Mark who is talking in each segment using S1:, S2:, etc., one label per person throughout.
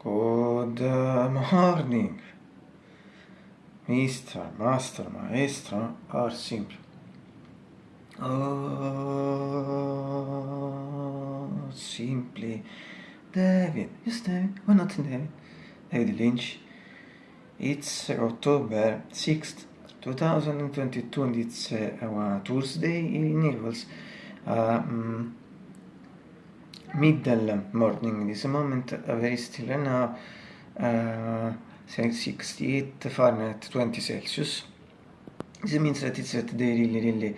S1: Good morning, Mr. Master, Maestro, or simply. Oh, simply. David, yes, David, why not David? David Lynch. It's October 6th, 2022, and it's uh, Tuesday in Naples. Uh, um, middle morning this moment uh, very still now uh, 68 Fahrenheit 20 Celsius. This means that it's at day really really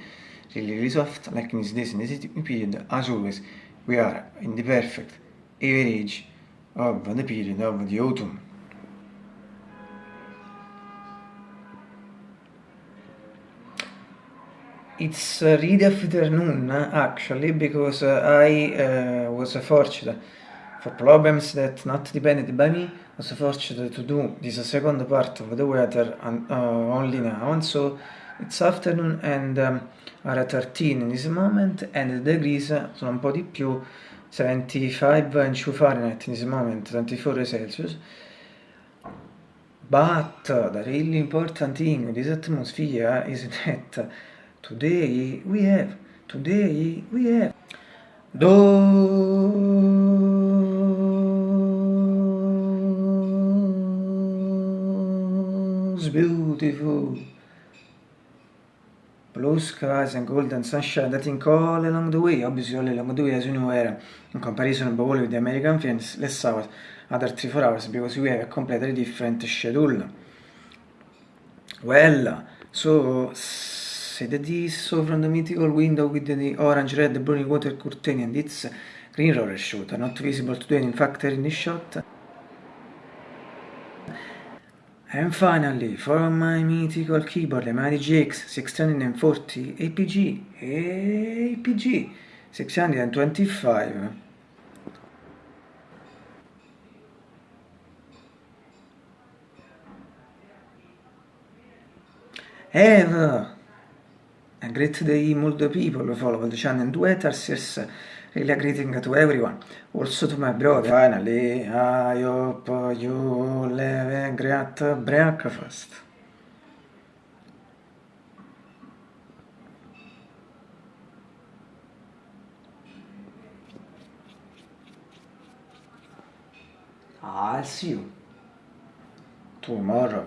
S1: really really soft like in this days in this period as always we are in the perfect average of the period of the autumn It's really afternoon actually because I uh, was fortunate for problems that not depended by me was fortunate to do this second part of the weather and, uh, only now. And so it's afternoon and um, are 13 in this moment and the degrees sono un po' di più 75 and 2 Fahrenheit in this moment 24 Celsius. But the really important thing with this atmosphere is that Today we have, today we have. Those beautiful. Blue skies and golden sunshine that think all along the way, obviously all along the way as you know era in comparison above with the American films less hours, other 3-4 hours because we have a completely different schedule. Well, so the disso from the mythical window with the orange, red, burning water curtain and its green roller shooter, not visible today in fact in the shot. And finally, for my mythical keyboard, the Mighty GX 640 APG, APG 625. Ever! Great day multiple people follow the channel and Twitters, yes, really greeting to everyone. Also to my brother. Finally, I hope you have a great breakfast. I'll see you tomorrow.